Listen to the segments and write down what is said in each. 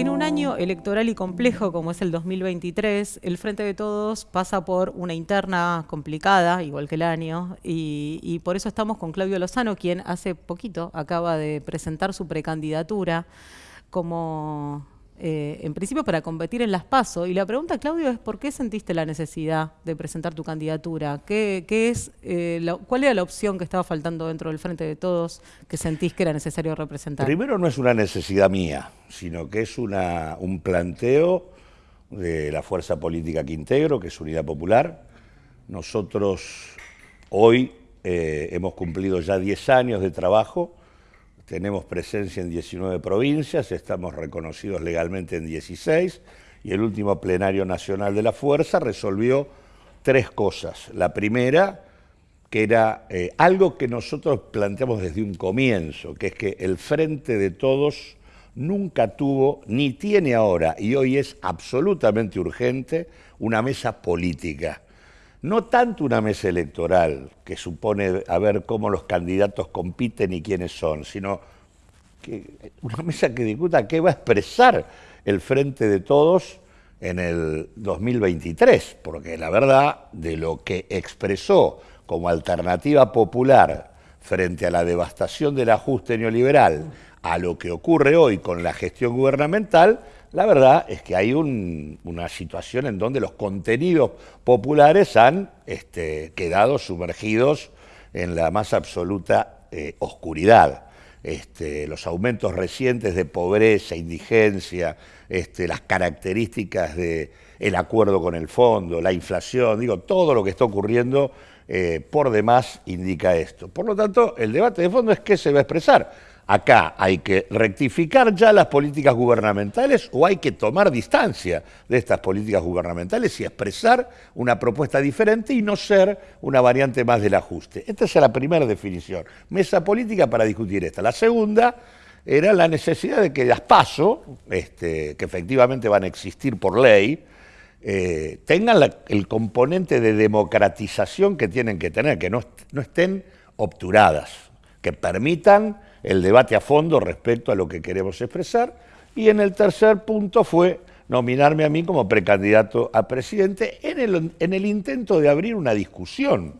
En un año electoral y complejo como es el 2023, el Frente de Todos pasa por una interna complicada, igual que el año, y, por eso estamos con Claudio Lozano, quien hace poquito acaba de presentar su precandidatura como eh, en principio para competir en las PASO. Y la pregunta, Claudio, es ¿por qué sentiste la necesidad de presentar tu candidatura? ¿Qué, es, eh, ¿Cuál era la opción que estaba faltando dentro del Frente de Todos que sentís que era necesario representar? Primero no es una necesidad mía, sino que es una, un planteo de la fuerza política que integro, que es Unidad Popular. Nosotros hoy eh, hemos cumplido ya 10 años de trabajo tenemos presencia en 19 provincias, estamos reconocidos legalmente en 16 y el último plenario nacional de la Fuerza resolvió tres cosas. La primera, que era eh, algo que nosotros planteamos desde un comienzo, que es que el Frente de Todos nunca tuvo, ni tiene ahora, y hoy es absolutamente urgente, una mesa política. No tanto una mesa electoral, que supone a ver cómo los candidatos compiten y quiénes son, sino que una mesa que discuta qué va a expresar el Frente de Todos en el 2023, porque la verdad de lo que expresó como alternativa popular frente a la devastación del ajuste neoliberal, a lo que ocurre hoy con la gestión gubernamental, la verdad es que hay una situación en donde los contenidos populares han este, quedado sumergidos en la más absoluta eh, oscuridad. Este, los aumentos recientes de pobreza, indigencia, este, las características del acuerdo con el fondo, la inflación, digo, todo lo que está ocurriendo eh, por demás indica esto. Por lo tanto, el debate de fondo es qué se va a expresar acá hay que rectificar ya las políticas gubernamentales o hay que tomar distancia de estas políticas gubernamentales y expresar una propuesta diferente y no ser una variante más del ajuste. Esta es la primera definición. Mesa política para discutir esta. La segunda era la necesidad de que las PASO, este, que efectivamente van a existir por ley, eh, tengan el componente de democratización que tienen que tener, que no estén obturadas, que permitan el debate a fondo respecto a lo que queremos expresar. Y en el tercer punto fue nominarme a mí como precandidato a presidente en el, en el intento de abrir una discusión,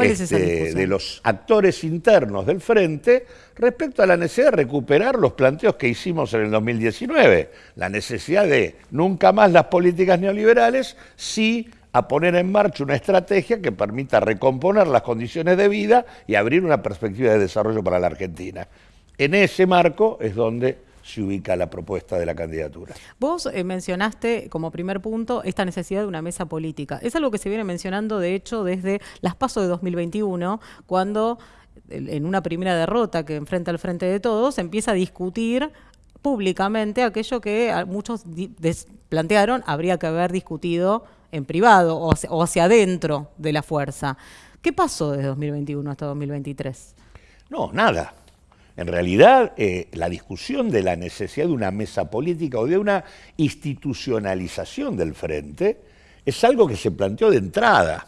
este, de los actores internos del frente respecto a la necesidad de recuperar los planteos que hicimos en el 2019, la necesidad de nunca más las políticas neoliberales, sí a poner en marcha una estrategia que permita recomponer las condiciones de vida y abrir una perspectiva de desarrollo para la Argentina. En ese marco es donde se ubica la propuesta de la candidatura. Vos eh, mencionaste como primer punto esta necesidad de una mesa política. Es algo que se viene mencionando, de hecho, desde las pasos de 2021, cuando en una primera derrota que enfrenta el Frente de Todos, empieza a discutir públicamente aquello que muchos plantearon habría que haber discutido en privado o hacia, adentro de la fuerza. ¿Qué pasó desde 2021 hasta 2023? No, nada. En realidad, eh, la discusión de la necesidad de una mesa política o de una institucionalización del frente es algo que se planteó de entrada,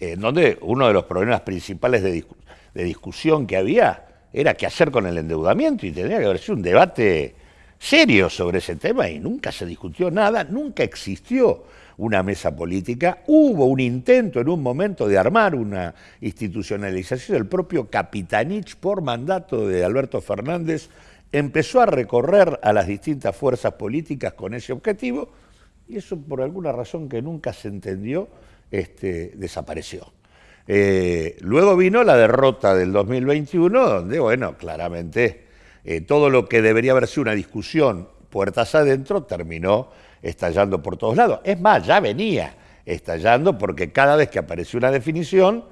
en donde uno de los problemas principales de, de discusión que había era qué hacer con el endeudamiento y tenía que haber sido un debate serio sobre ese tema y nunca se discutió nada, nunca existió una mesa política. Hubo un intento en un momento de armar una institucionalización. El propio Capitanich, por mandato de Alberto Fernández, empezó a recorrer a las distintas fuerzas políticas con ese objetivo y eso por alguna razón que nunca se entendió este, desapareció. Eh, luego vino la derrota del 2021, donde, bueno, claramente eh, todo lo que debería haber sido una discusión puertas adentro terminó estallando por todos lados. Es más, ya venía estallando porque cada vez que apareció una definición,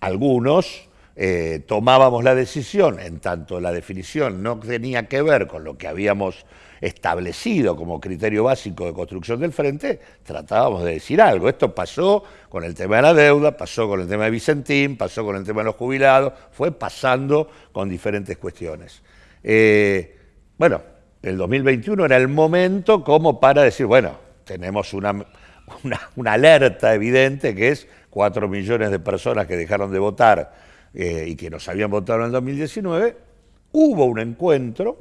algunos eh, tomábamos la decisión, en tanto la definición no tenía que ver con lo que habíamos establecido como criterio básico de construcción del frente, tratábamos de decir algo. Esto pasó con el tema de la deuda, pasó con el tema de Vicentín, pasó con el tema de los jubilados, fue pasando con diferentes cuestiones. Eh, bueno, el 2021 era el momento como para decir, bueno, tenemos una, una, alerta evidente que es 4 millones de personas que dejaron de votar eh, y que nos habían votado en el 2019. Hubo un encuentro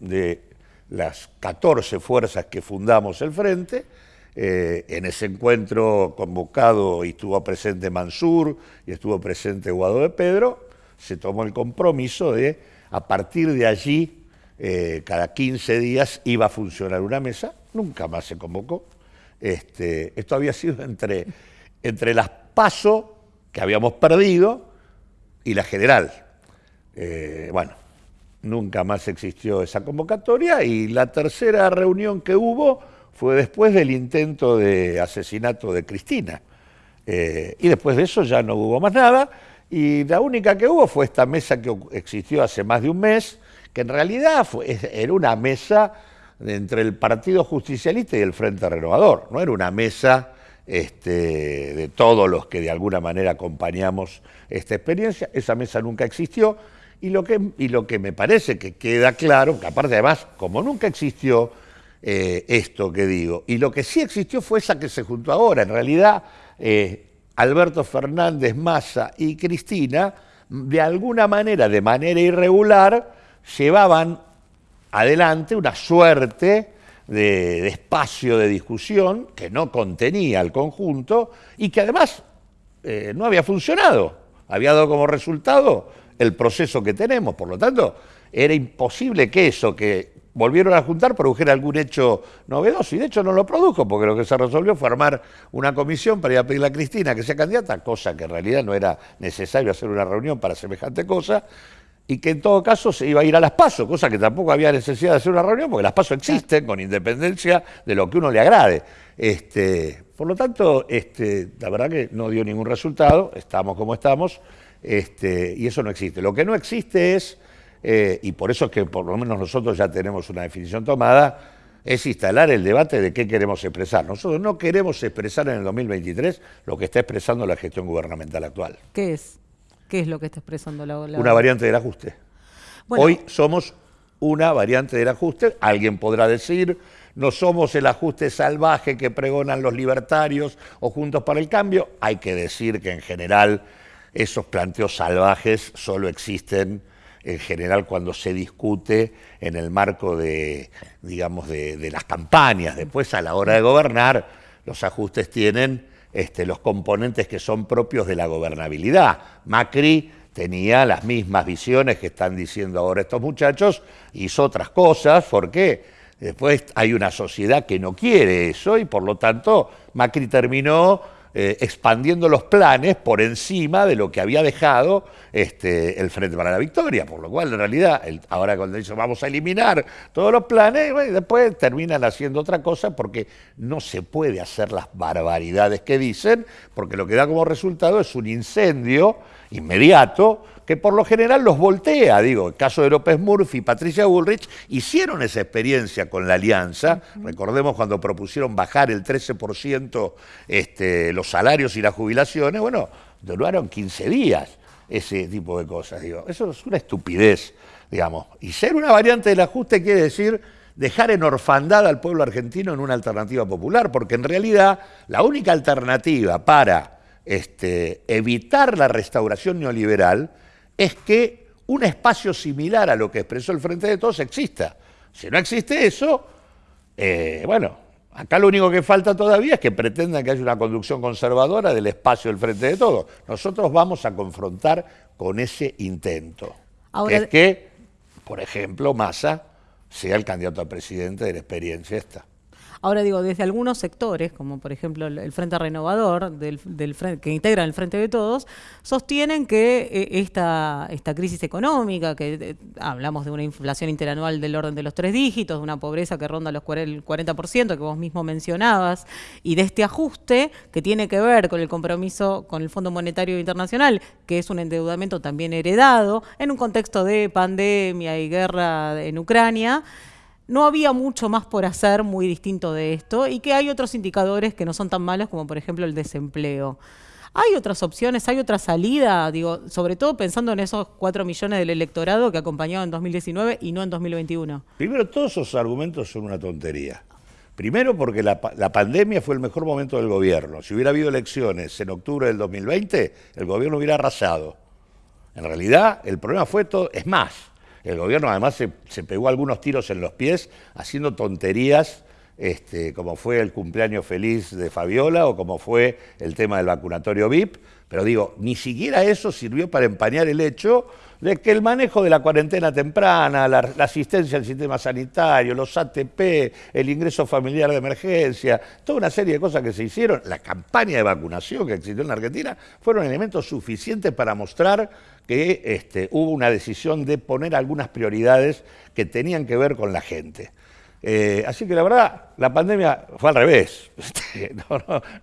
de las 14 fuerzas que fundamos el Frente. Eh, en ese encuentro convocado y estuvo presente Mansur y estuvo presente Guado de Pedro, se tomó el compromiso de, a partir de allí, eh, cada 15 días iba a funcionar una mesa, nunca más se convocó. Este, esto había sido entre, entre las PASO que habíamos perdido y la general. Eh, bueno, nunca más existió esa convocatoria y la tercera reunión que hubo fue después del intento de asesinato de Cristina. Eh, y después de eso ya no hubo más nada y la única que hubo fue esta mesa que existió hace más de un mes, que en realidad era una mesa entre el Partido Justicialista y el Frente Renovador, no era una mesa este, de todos los que de alguna manera acompañamos esta experiencia, esa mesa nunca existió, y lo que, y lo que me parece que queda claro, que aparte además, como nunca existió eh, esto que digo, y lo que sí existió fue esa que se juntó ahora, en realidad eh, Alberto Fernández, Massa y Cristina, de alguna manera, de manera irregular, llevaban adelante una suerte de, espacio de discusión que no contenía el conjunto y que además eh, no había funcionado. Había dado como resultado el proceso que tenemos. Por lo tanto, era imposible que eso que volvieron a juntar produjera algún hecho novedoso. Y de hecho no lo produjo, porque lo que se resolvió fue armar una comisión para ir a pedirle a Cristina que sea candidata, cosa que en realidad no era necesario hacer una reunión para semejante cosa y que en todo caso se iba a ir a las PASO, cosa que tampoco había necesidad de hacer una reunión, porque las PASO existen con independencia de lo que uno le agrade. Este, por lo tanto, este, la verdad que no dio ningún resultado, estamos como estamos, este, y eso no existe. Lo que no existe es, eh, y por eso es que por lo menos nosotros ya tenemos una definición tomada, es instalar el debate de qué queremos expresar. Nosotros no queremos expresar en el 2023 lo que está expresando la gestión gubernamental actual. ¿Qué es? ¿Qué es lo que está expresando la, la... Una variante del ajuste. Hoy somos una variante del ajuste. Alguien podrá decir, no somos el ajuste salvaje que pregonan los libertarios o Juntos para el Cambio. Hay que decir que en general esos planteos salvajes solo existen en general cuando se discute en el marco de, digamos, de, de las campañas. Después, a la hora de gobernar, los ajustes tienen este, los componentes que son propios de la gobernabilidad. Macri tenía las mismas visiones que están diciendo ahora estos muchachos, hizo otras cosas, ¿por qué? Después hay una sociedad que no quiere eso y por lo tanto Macri terminó eh, expandiendo los planes por encima de lo que había dejado este, el Frente para la Victoria, por lo cual en realidad ahora cuando dice vamos a eliminar todos los planes, después terminan haciendo otra cosa porque no se puede hacer las barbaridades que dicen, porque lo que da como resultado es un incendio inmediato que por lo general los voltea. Digo, el caso de López Murphy y Patricia Bullrich hicieron esa experiencia con la alianza. Recordemos cuando propusieron bajar el 13% este, los salarios y las jubilaciones. Bueno, duraron 15 días ese tipo de cosas. Digo, eso es una estupidez, digamos. Y ser una variante del ajuste quiere decir dejar en orfandad al pueblo argentino en una alternativa popular, porque en realidad la única alternativa para este, evitar la restauración neoliberal es que un espacio similar a lo que expresó el Frente de Todos exista. Si no existe eso, eh, bueno, acá lo único que falta todavía es que pretendan que haya una conducción conservadora del espacio del Frente de Todos. Nosotros vamos a confrontar con ese intento. que es que, por ejemplo, Massa sea el candidato a presidente de la experiencia esta. Ahora digo, desde algunos sectores, como por ejemplo el, Frente Renovador, del, que integra el Frente de Todos, sostienen que eh, esta, esta crisis económica, que eh, hablamos de una inflación interanual del orden de los tres dígitos, de una pobreza que ronda los el 40%, que vos mismo mencionabas, y de este ajuste que tiene que ver con el compromiso con el Fondo Monetario Internacional, que es un endeudamiento también heredado en un contexto de pandemia y guerra en Ucrania, no había mucho más por hacer muy distinto de esto y que hay otros indicadores que no son tan malos como por ejemplo el desempleo. ¿Hay otras opciones? ¿Hay otra salida? Digo, sobre todo pensando en esos cuatro millones del electorado que acompañado en 2019 y no en 2021. Primero, todos esos argumentos son una tontería. Primero porque la, la, pandemia fue el mejor momento del gobierno. Si hubiera habido elecciones en octubre del 2020, el gobierno hubiera arrasado. En realidad, el problema fue todo, es más, El gobierno además se, se pegó algunos tiros en los pies haciendo tonterías este, como fue el cumpleaños feliz de Fabiola o como fue el tema del vacunatorio VIP, pero digo, ni siquiera eso sirvió para empañar el hecho de que el manejo de la cuarentena temprana, la, asistencia al sistema sanitario, los ATP, el ingreso familiar de emergencia, toda una serie de cosas que se hicieron, la campaña de vacunación que existió en la Argentina, fueron elementos suficientes para mostrar que este, hubo una decisión de poner algunas prioridades que tenían que ver con la gente. Eh, así que la verdad, la pandemia fue al revés.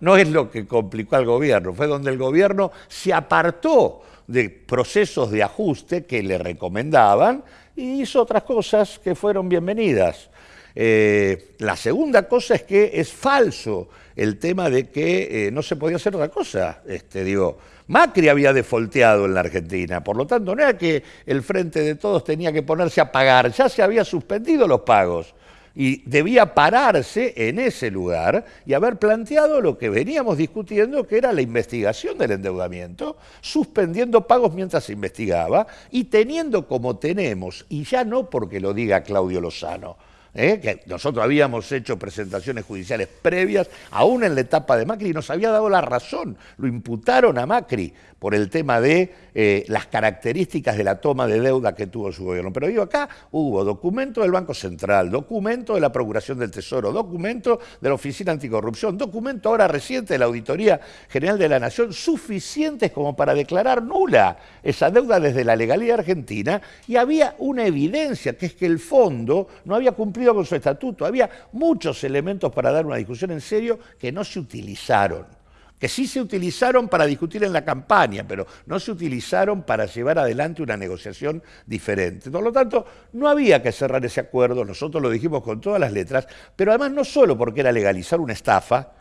No, es lo que complicó al gobierno, fue donde el gobierno se apartó de procesos de ajuste que le recomendaban y hizo otras cosas que fueron bienvenidas. Eh, la segunda cosa es que es falso el tema de que eh, no se podía hacer otra cosa. Este, digo, Macri había defolteado en la Argentina, por lo tanto no era que el Frente de Todos tenía que ponerse a pagar, ya se había suspendido los pagos y debía pararse en ese lugar y haber planteado lo que veníamos discutiendo, que era la investigación del endeudamiento, suspendiendo pagos mientras se investigaba y teniendo como tenemos, y ya no porque lo diga Claudio Lozano, ¿eh? que nosotros habíamos hecho presentaciones judiciales previas, aún en la etapa de Macri, y nos había dado la razón, lo imputaron a Macri por el tema de eh, las características de la toma de deuda que tuvo su gobierno. Pero digo, acá hubo documento del Banco Central, documento de la Procuración del Tesoro, documento de la Oficina Anticorrupción, documento ahora reciente de la Auditoría General de la Nación, suficientes como para declarar nula esa deuda desde la legalidad argentina, y había una evidencia, que es que el fondo no había cumplido con su estatuto, había muchos elementos para dar una discusión en serio que no se utilizaron que sí se utilizaron para discutir en la campaña, pero no se utilizaron para llevar adelante una negociación diferente. Por lo tanto, no había que cerrar ese acuerdo, nosotros lo dijimos con todas las letras, pero además no solo porque era legalizar una estafa,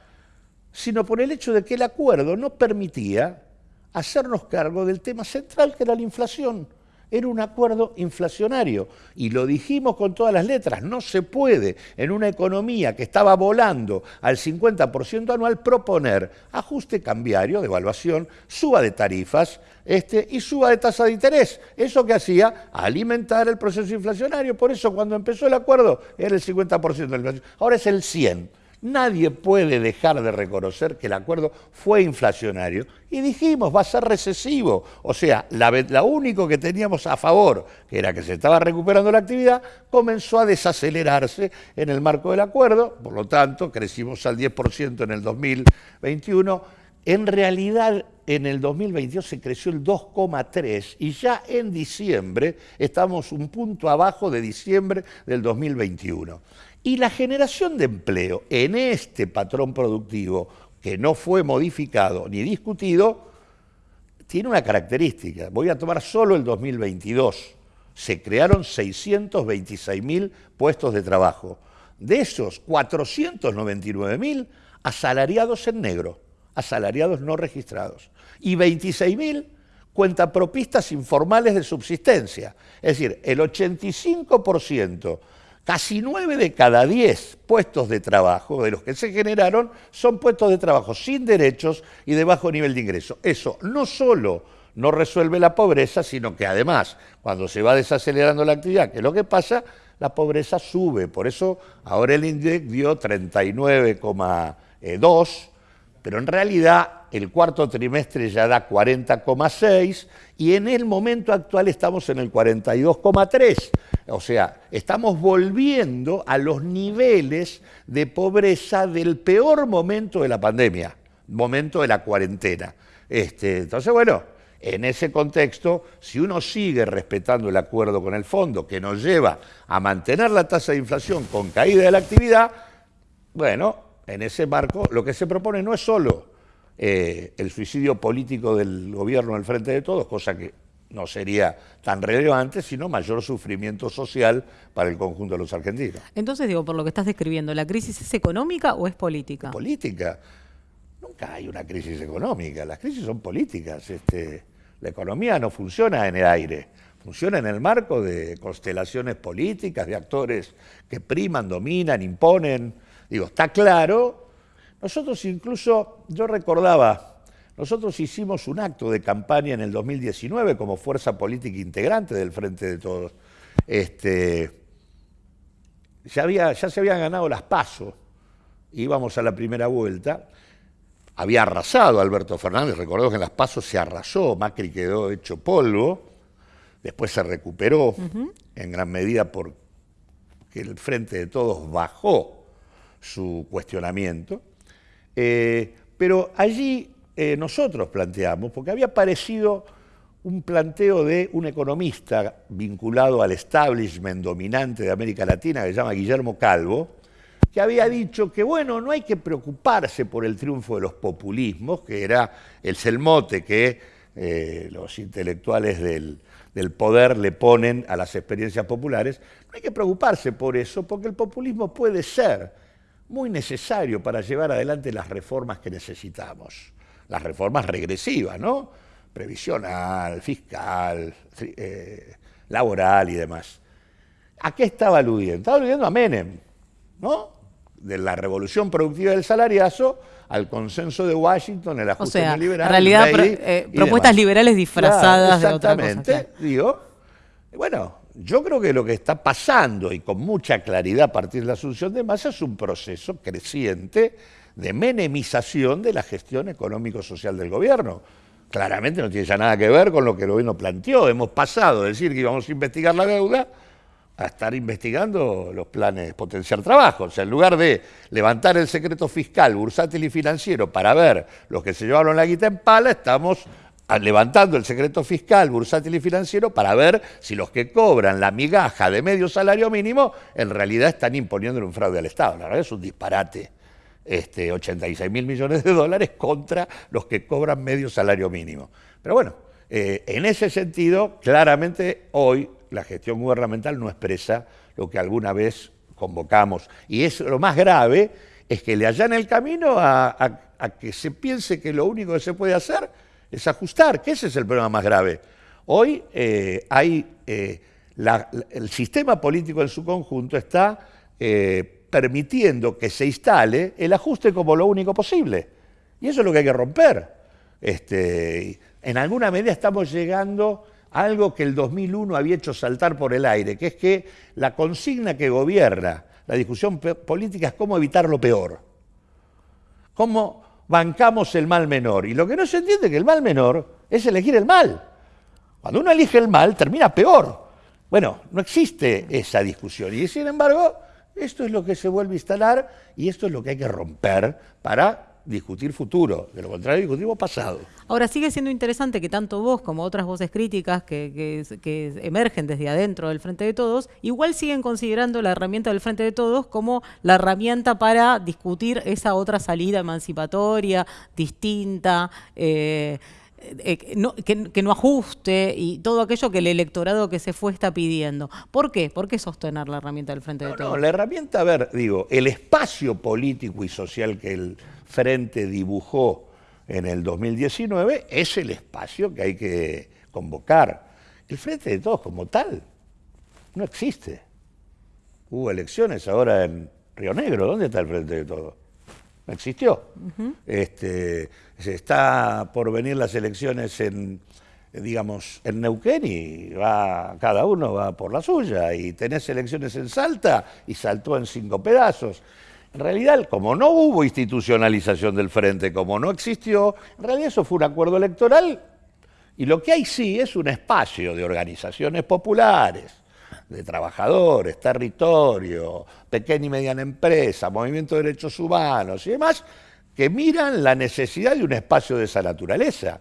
sino por el hecho de que el acuerdo no permitía hacernos cargo del tema central que era la inflación era un acuerdo inflacionario. Y lo dijimos con todas las letras, no se puede en una economía que estaba volando al 50% anual proponer ajuste cambiario, devaluación, suba de tarifas este, y suba de tasa de interés. Eso que hacía alimentar el proceso inflacionario. Por eso cuando empezó el acuerdo era el 50% de la inflación. Ahora es el 100%. Nadie puede dejar de reconocer que el acuerdo fue inflacionario y dijimos, va a ser recesivo. O sea, la, único que teníamos a favor, que era que se estaba recuperando la actividad, comenzó a desacelerarse en el marco del acuerdo, por lo tanto, crecimos al 10% en el 2021. En realidad, en el 2022 se creció el 2,3 y ya en diciembre estamos un punto abajo de diciembre del 2021. Y la generación de empleo en este patrón productivo, que no fue modificado ni discutido, tiene una característica. Voy a tomar solo el 2022. Se crearon 626.000 puestos de trabajo. De esos, 499.000 asalariados en negro, asalariados no registrados. Y 26.000 cuentapropistas informales de subsistencia. Es decir, el 85% Casi nueve de cada diez puestos de trabajo de los que se generaron son puestos de trabajo sin derechos y de bajo nivel de ingreso. Eso no solo no resuelve la pobreza, sino que además, cuando se va desacelerando la actividad, que es lo que pasa, la pobreza sube. Por eso ahora el INDEC dio 39,2 pero en realidad el cuarto trimestre ya da 40,6 y en el momento actual estamos en el 42,3. O sea, estamos volviendo a los niveles de pobreza del peor momento de la pandemia, momento de la cuarentena. Este, entonces, bueno, en ese contexto, si uno sigue respetando el acuerdo con el fondo que nos lleva a mantener la tasa de inflación con caída de la actividad, bueno, en ese marco, lo que se propone no es solo eh, el suicidio político del gobierno del Frente de Todos, cosa que no sería tan relevante, sino mayor sufrimiento social para el conjunto de los argentinos. Entonces, digo, por lo que estás describiendo, ¿la crisis es económica o es política? política. Nunca hay una crisis económica, las crisis son políticas. Este, la economía no funciona en el aire, funciona en el marco de constelaciones políticas, de actores que priman, dominan, imponen, Digo, está claro. Nosotros incluso, yo recordaba, nosotros hicimos un acto de campaña en el 2019 como fuerza política integrante del Frente de Todos. Este, ya, había, ya se habían ganado las pasos, íbamos a la primera vuelta, había arrasado Alberto Fernández, recordemos que en las pasos se arrasó, Macri quedó hecho polvo, después se recuperó en gran medida porque el Frente de Todos bajó su cuestionamiento, eh, pero allí eh, nosotros planteamos, porque había aparecido un planteo de un economista vinculado al establishment dominante de América Latina que se llama Guillermo Calvo, que había dicho que, bueno, no hay que preocuparse por el triunfo de los populismos, que era el selmote que eh, los intelectuales del, del poder le ponen a las experiencias populares, no hay que preocuparse por eso, porque el populismo puede ser muy necesario para llevar adelante las reformas que necesitamos, las reformas regresivas, ¿no? previsional, fiscal, eh, laboral y demás. ¿A qué estaba aludiendo? Estaba aludiendo a Menem, ¿no? De la revolución productiva del salariazo al consenso de Washington, el ajuste o sea, liberal. En realidad, eh, propuestas liberales disfrazadas de otra cosa. Exactamente, digo. Bueno, yo creo que lo que está pasando, y con mucha claridad a partir de la asunción de masa, es un proceso creciente de menemización de la gestión económico-social del gobierno claramente no tiene ya nada que ver con lo que el gobierno planteó. Hemos pasado de decir que íbamos a investigar la deuda a estar investigando los planes de potenciar trabajo. O sea, en lugar de levantar el secreto fiscal, bursátil y financiero para ver los que se llevaron la guita en pala, estamos levantando el secreto fiscal, bursátil y financiero para ver si los que cobran la migaja de medio salario mínimo en realidad están imponiendo un fraude al Estado. La verdad es un disparate este, 86 mil millones de dólares contra los que cobran medio salario mínimo. Pero bueno, eh, en ese sentido, claramente hoy la gestión gubernamental no expresa lo que alguna vez convocamos. Y es lo más grave es que le hallan el camino a, que se piense que lo único que se puede hacer es ajustar, que ese es el problema más grave. Hoy eh, hay eh, el sistema político en su conjunto está permitiendo que se instale el ajuste como lo único posible. Y eso es lo que hay que romper. Este, en alguna medida estamos llegando a algo que el 2001 había hecho saltar por el aire, que es que la consigna que gobierna la discusión política es cómo evitar lo peor. Cómo bancamos el mal menor. Y lo que no se entiende es que el mal menor es elegir el mal. Cuando uno elige el mal, termina peor. Bueno, no existe esa discusión. Y sin embargo, esto es lo que se vuelve a instalar y esto es lo que hay que romper para discutir futuro, de lo contrario discutimos pasado. Ahora sigue siendo interesante que tanto vos como otras voces críticas que, emergen desde adentro del Frente de Todos, igual siguen considerando la herramienta del Frente de Todos como la herramienta para discutir esa otra salida emancipatoria, distinta. Eh, eh, que, no ajuste y todo aquello que el electorado que se fue está pidiendo. ¿Por qué? ¿Por qué sostener la herramienta del Frente de Todos? No, la herramienta, a ver, digo, el espacio político y social que el Frente dibujó en el 2019 es el espacio que hay que convocar. El Frente de Todos como tal no existe. Hubo elecciones ahora en Río Negro. ¿Dónde está el Frente de Todos? No existió. este, se está por venir las elecciones en, digamos, en Neuquén y va, cada uno va por la suya. Y tenés elecciones en Salta y saltó en cinco pedazos. En realidad, como no hubo institucionalización del frente, como no existió, en realidad eso fue un acuerdo electoral y lo que hay sí es un espacio de organizaciones populares de trabajadores, territorio, pequeña y mediana empresa, movimiento de derechos humanos y demás, que miran la necesidad de un espacio de esa naturaleza.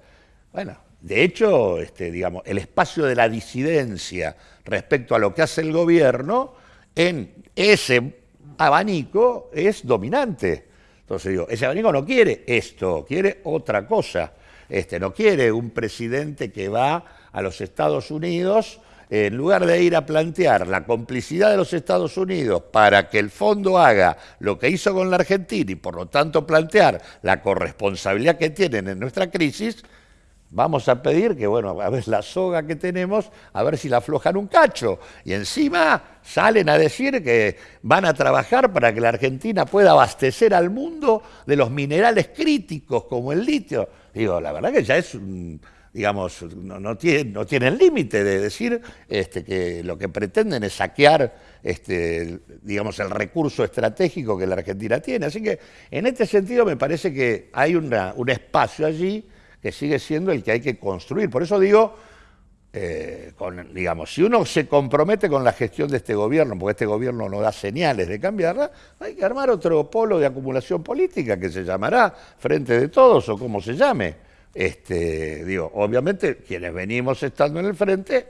Bueno, de hecho, este, digamos, el espacio de la disidencia respecto a lo que hace el gobierno en ese abanico es dominante. Entonces digo, ese abanico no quiere esto, quiere otra cosa. Este, no quiere un presidente que va a los Estados Unidos en lugar de ir a plantear la complicidad de los Estados Unidos para que el fondo haga lo que hizo con la Argentina y por lo tanto plantear la corresponsabilidad que tienen en nuestra crisis, vamos a pedir que, bueno, a ver la soga que tenemos, a ver si la aflojan un cacho. Y encima salen a decir que van a trabajar para que la Argentina pueda abastecer al mundo de los minerales críticos como el litio. Digo, la verdad que ya es digamos, no, no, tienen, no tienen límite de decir este, que lo que pretenden es saquear, este, digamos, el recurso estratégico que la Argentina tiene. Así que en este sentido me parece que hay un espacio allí que sigue siendo el que hay que construir. Por eso digo, eh, digamos, si uno se compromete con la gestión de este gobierno, porque este gobierno no da señales de cambiarla, hay que armar otro polo de acumulación política que se llamará Frente de Todos o como se llame. Este, digo, obviamente quienes venimos estando en el frente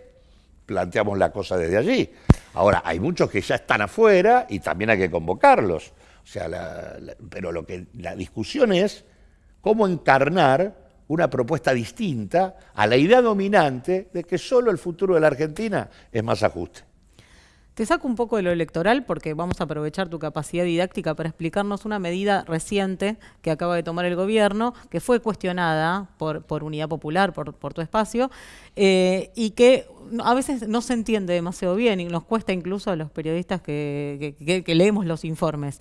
planteamos la cosa desde allí. Ahora, hay muchos que ya están afuera y también hay que convocarlos. O sea, pero lo que la discusión es cómo encarnar una propuesta distinta a la idea dominante de que solo el futuro de la Argentina es más ajuste. Te saco un poco de lo electoral porque vamos a aprovechar tu capacidad didáctica para explicarnos una medida reciente que acaba de tomar el gobierno, que fue cuestionada por, por Unidad Popular, por, por tu espacio, eh, y que a veces no se entiende demasiado bien y nos cuesta incluso a los periodistas que, que, que leemos los informes.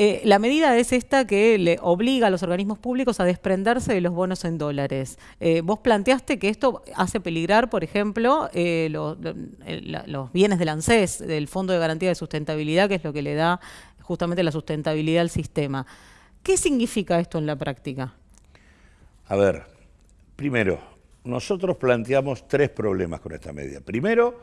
Eh, la medida es esta que le obliga a los organismos públicos a desprenderse de los bonos en dólares. Eh, vos planteaste que esto hace peligrar, por ejemplo, eh, lo, los bienes del ANSES, del Fondo de Garantía de Sustentabilidad, que es lo que le da justamente la sustentabilidad al sistema. ¿Qué significa esto en la práctica? A ver, primero, nosotros planteamos tres problemas con esta medida. Primero,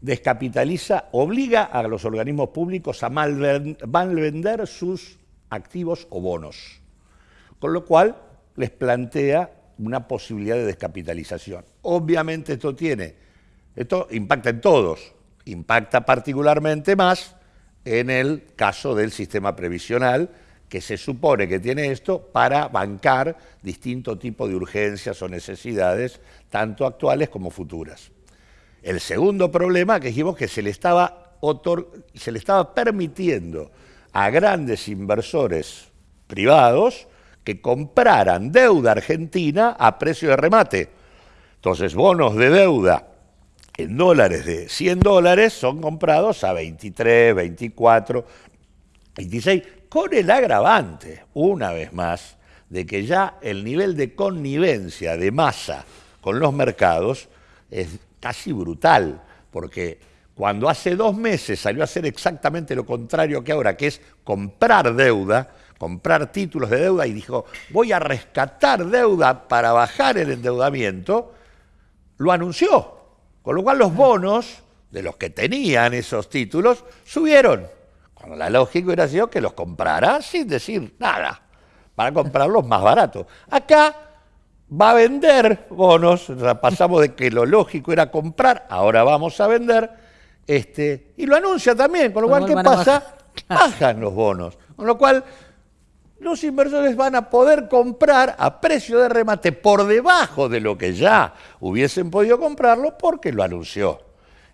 descapitaliza, obliga a los organismos públicos a malvender sus activos o bonos, con lo cual les plantea una posibilidad de descapitalización. Obviamente esto tiene, esto impacta en todos, impacta particularmente más en el caso del sistema previsional, que se supone que tiene esto para bancar distinto tipo de urgencias o necesidades, tanto actuales como futuras. El segundo problema que dijimos que se le estaba, se le estaba permitiendo a grandes inversores privados que compraran deuda argentina a precio de remate. Entonces, bonos de deuda en dólares de 100 dólares son comprados a 23, 24, 26, con el agravante, una vez más, de que ya el nivel de connivencia de masa con los mercados es casi brutal, porque cuando hace dos meses salió a hacer exactamente lo contrario que ahora, que es comprar deuda, comprar títulos de deuda y dijo, voy a rescatar deuda para bajar el endeudamiento, lo anunció. Con lo cual los bonos de los que tenían esos títulos subieron. Cuando la lógica hubiera sido que los comprara sin decir nada, para comprarlos más baratos. Acá va a vender bonos, pasamos de que lo lógico era comprar, ahora vamos a vender, este, y lo anuncia también, con lo cual, ¿qué pasa? Bajan los bonos, con lo cual los inversores van a poder comprar a precio de remate por debajo de lo que ya hubiesen podido comprarlo porque lo anunció.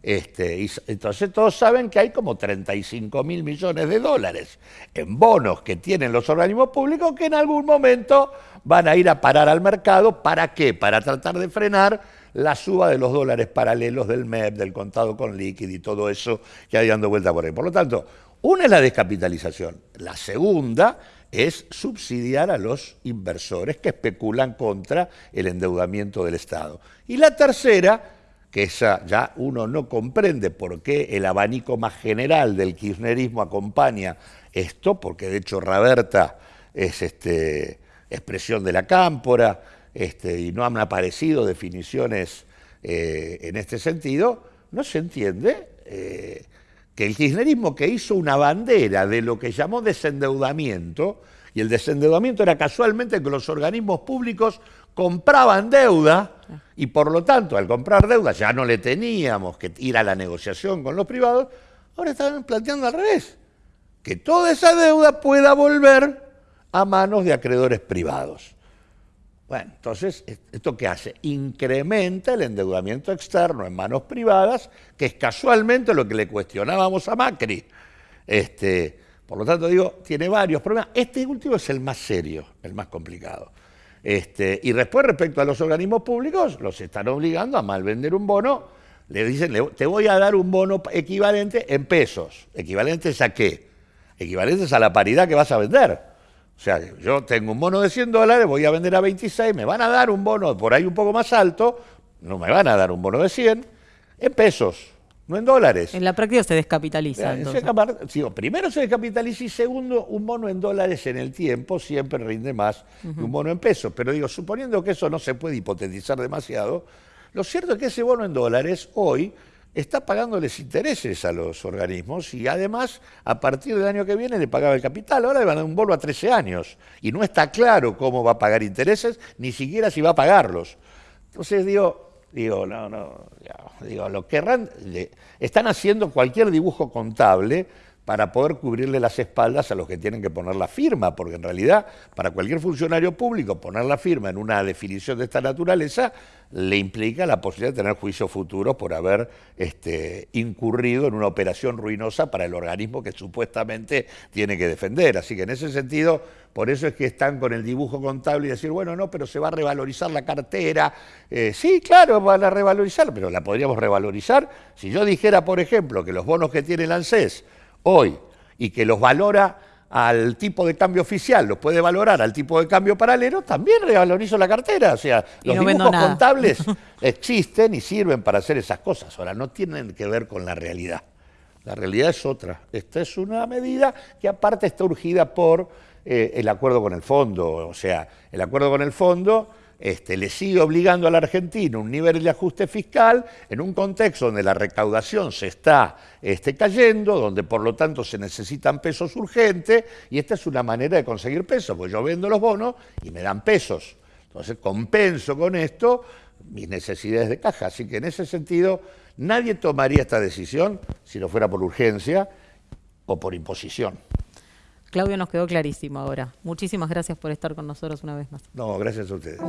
Este, entonces todos saben que hay como 35 mil millones de dólares en bonos que tienen los organismos públicos que en algún momento van a ir a parar al mercado. ¿Para qué? Para tratar de frenar la suba de los dólares paralelos del MEP, del contado con líquido y todo eso que hay dando vuelta por ahí. Por lo tanto, una es la descapitalización. La segunda es subsidiar a los inversores que especulan contra el endeudamiento del Estado. Y la tercera que esa ya uno no comprende por qué el abanico más general del kirchnerismo acompaña esto, porque de hecho Raberta es este, expresión de la cámpora este, y no han aparecido definiciones eh, en este sentido, no se entiende eh, que el kirchnerismo que hizo una bandera de lo que llamó desendeudamiento, y el desendeudamiento era casualmente que los organismos públicos compraban deuda y por lo tanto al comprar deuda ya no le teníamos que ir a la negociación con los privados, ahora están planteando al revés, que toda esa deuda pueda volver a manos de acreedores privados. Bueno, entonces, ¿esto qué hace? Incrementa el endeudamiento externo en manos privadas, que es casualmente lo que le cuestionábamos a Macri. Este, por lo tanto, digo, tiene varios problemas. Este último es el más serio, el más complicado. Este, y después, respecto a los organismos públicos, los están obligando a malvender un bono. Le dicen, te voy a dar un bono equivalente en pesos. ¿Equivalentes a qué? Equivalentes a la paridad que vas a vender. O sea, yo tengo un bono de 100 dólares, voy a vender a 26, me van a dar un bono por ahí un poco más alto, no me van a dar un bono de 100, en pesos, no en dólares. En la práctica se descapitaliza. primero se descapitaliza y segundo, un bono en dólares en el tiempo siempre rinde más que un bono en pesos. Pero digo, suponiendo que eso no se puede hipotetizar demasiado, lo cierto es que ese bono en dólares hoy está pagándoles intereses a los organismos y además a partir del año que viene le pagaba el capital. Ahora le van a dar un bono a 13 años y no está claro cómo va a pagar intereses, ni siquiera si va a pagarlos. Entonces digo, digo, no, no, digo, lo querrán, están haciendo cualquier dibujo contable para poder cubrirle las espaldas a los que tienen que poner la firma, porque en realidad para cualquier funcionario público poner la firma en una definición de esta naturaleza le implica la posibilidad de tener juicio futuro por haber este, incurrido en una operación ruinosa para el organismo que supuestamente tiene que defender. Así que en ese sentido, por eso es que están con el dibujo contable y decir, bueno, no, pero se va a revalorizar la cartera. Eh, sí, claro, van a revalorizar, pero la podríamos revalorizar si yo dijera, por ejemplo, que los bonos que tiene el ANSES hoy y que los valora al tipo de cambio oficial, los puede valorar al tipo de cambio paralelo, también revalorizo la cartera. O sea, los dibujos contables existen y sirven para hacer esas cosas. Ahora, no tienen que ver con la realidad. La realidad es otra. Esta es una medida que aparte está urgida por eh, el acuerdo con el fondo. O sea, el acuerdo con el fondo este, le sigue obligando a la Argentina un nivel de ajuste fiscal en un contexto donde la recaudación se está este, cayendo, donde por lo tanto se necesitan pesos urgentes, y esta es una manera de conseguir pesos, pues yo vendo los bonos y me dan pesos. Entonces compenso con esto mis necesidades de caja. Así que en ese sentido nadie tomaría esta decisión si no fuera por urgencia o por imposición. Claudio, nos quedó clarísimo ahora. Muchísimas gracias por estar con nosotros una vez más. No, gracias a ustedes.